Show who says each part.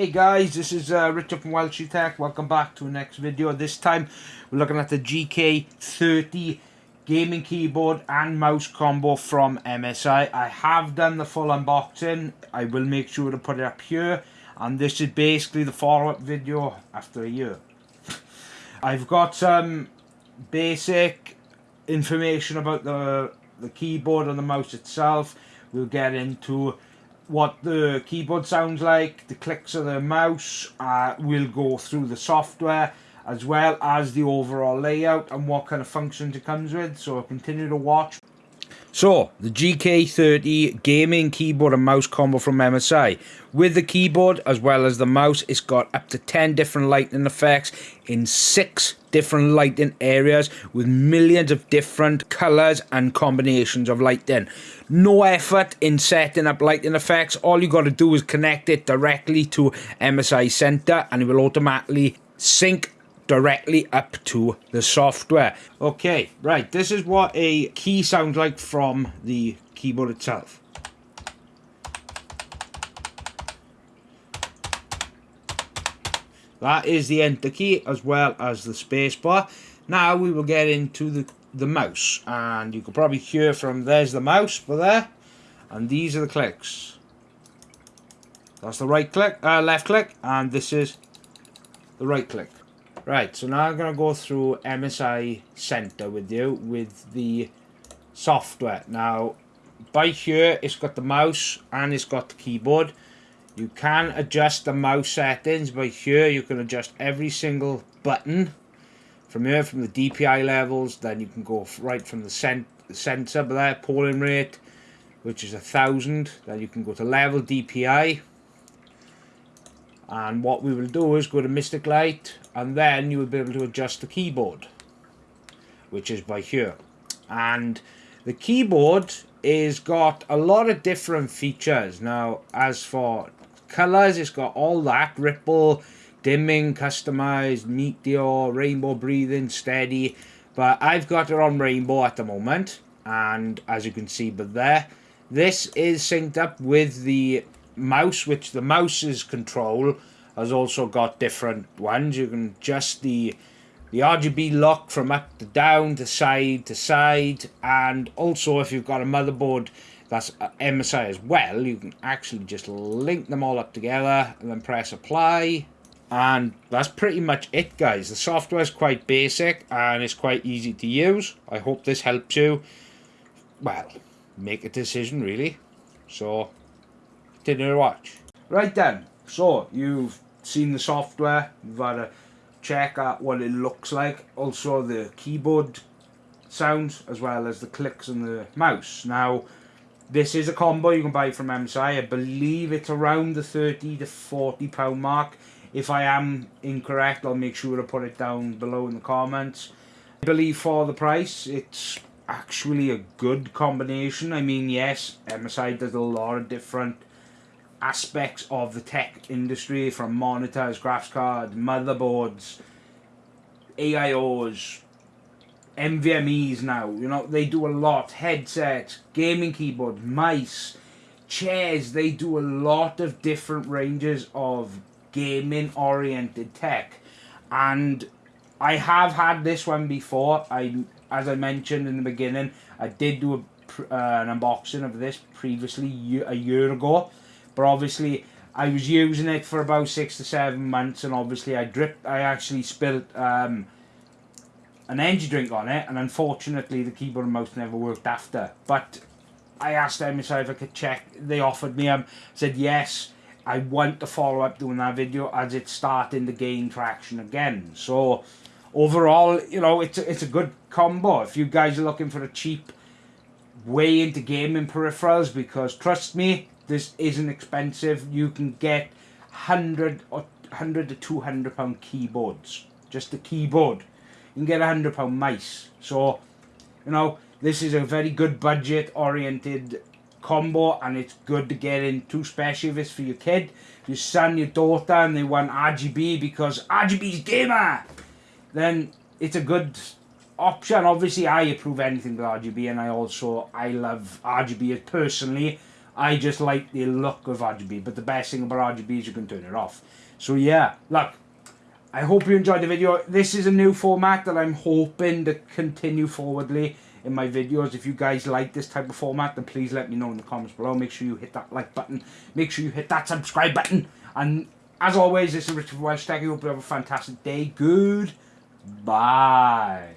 Speaker 1: Hey guys, this is uh, Richard from Wild Welsh Tech. Welcome back to the next video. This time we're looking at the GK30 gaming keyboard and mouse combo from MSI. I have done the full unboxing. I will make sure to put it up here. And this is basically the follow-up video after a year. I've got some basic information about the, the keyboard and the mouse itself. We'll get into what the keyboard sounds like, the clicks of the mouse, uh, we'll go through the software as well as the overall layout and what kind of functions it comes with, so continue to watch. So, the GK30 gaming keyboard and mouse combo from MSI. With the keyboard as well as the mouse, it's got up to 10 different lighting effects in 6 different lighting areas with millions of different colours and combinations of lighting. No effort in setting up lighting effects. All you got to do is connect it directly to MSI Center and it will automatically sync directly up to the software. Okay, right, this is what a key sounds like from the keyboard itself. That is the enter key as well as the spacebar. Now we will get into the, the mouse and you can probably hear from there's the mouse for there and these are the clicks. That's the right click, uh, left click and this is the right click. Right, so now I'm going to go through MSI Center with you with the software. Now, by here, it's got the mouse and it's got the keyboard. You can adjust the mouse settings by here. You can adjust every single button from here, from the DPI levels. Then you can go right from the cent sensor there, polling rate, which is a thousand. Then you can go to level DPI and what we will do is go to Mystic Light and then you will be able to adjust the keyboard which is by here and the keyboard is got a lot of different features now as for colors it's got all that ripple dimming customized meteor rainbow breathing steady but I've got it on rainbow at the moment and as you can see but there this is synced up with the mouse, which the mouse's control has also got different ones. You can adjust the the RGB lock from up to down to side to side and also if you've got a motherboard that's uh, MSI as well you can actually just link them all up together and then press apply. And that's pretty much it guys. The software is quite basic and it's quite easy to use. I hope this helps you well make a decision really. So Continue to watch. Right then, so you've seen the software, you've had a check at what it looks like, also the keyboard sounds as well as the clicks and the mouse. Now, this is a combo you can buy from MSI. I believe it's around the 30 to 40 pound mark. If I am incorrect, I'll make sure to put it down below in the comments. I believe for the price, it's actually a good combination. I mean, yes, MSI does a lot of different aspects of the tech industry from monitors, graphics cards, motherboards, AIOs, NVMEs now. You know, they do a lot. Headsets, gaming keyboards, mice, chairs. They do a lot of different ranges of gaming oriented tech. And I have had this one before. I, as I mentioned in the beginning, I did do a, uh, an unboxing of this previously a year ago but obviously I was using it for about six to seven months and obviously I dripped I actually spilled um, an energy drink on it and unfortunately the keyboard and mouse never worked after but I asked MSI if I could check they offered me um said yes I want to follow up doing that video as it's starting to gain traction again so overall you know it's a, it's a good combo if you guys are looking for a cheap way into gaming peripherals because trust me this isn't expensive. You can get 100 or 100 to 200 pound keyboards. Just the keyboard. You can get a 100 pound mice. So, you know, this is a very good budget oriented combo and it's good to get into, especially if it's for your kid, your son, your daughter, and they want RGB because RGB's gamer. Then it's a good option. Obviously, I approve anything with RGB, and I also I love RGB personally I just like the look of RGB, but the best thing about RGB is you can turn it off. So yeah, look, I hope you enjoyed the video. This is a new format that I'm hoping to continue forwardly in my videos. If you guys like this type of format, then please let me know in the comments below. Make sure you hit that like button. Make sure you hit that subscribe button. And as always, this is Richard Welsh Tech. I hope you have a fantastic day. Good. Bye.